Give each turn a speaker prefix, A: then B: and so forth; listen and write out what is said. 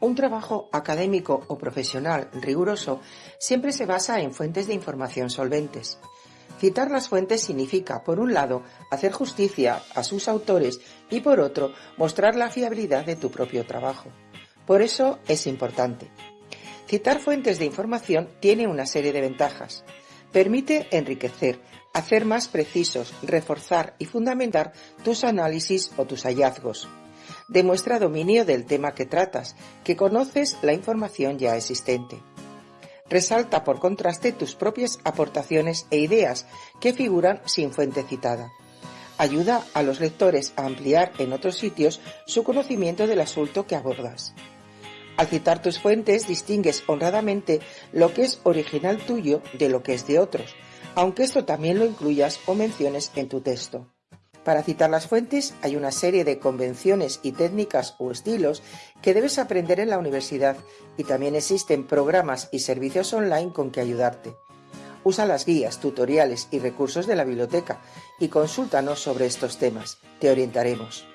A: Un trabajo académico o profesional riguroso siempre se basa en fuentes de información solventes. Citar las fuentes significa, por un lado, hacer justicia a sus autores y, por otro, mostrar la fiabilidad de tu propio trabajo. Por eso es importante. Citar fuentes de información tiene una serie de ventajas. Permite enriquecer, hacer más precisos, reforzar y fundamentar tus análisis o tus hallazgos demuestra dominio del tema que tratas, que conoces la información ya existente. Resalta por contraste tus propias aportaciones e ideas que figuran sin fuente citada. Ayuda a los lectores a ampliar en otros sitios su conocimiento del asunto que abordas. Al citar tus fuentes distingues honradamente lo que es original tuyo de lo que es de otros, aunque esto también lo incluyas o menciones en tu texto. Para citar las fuentes hay una serie de convenciones y técnicas o estilos que debes aprender en la universidad y también existen programas y servicios online con que ayudarte. Usa las guías, tutoriales y recursos de la biblioteca y consúltanos sobre estos temas. Te orientaremos.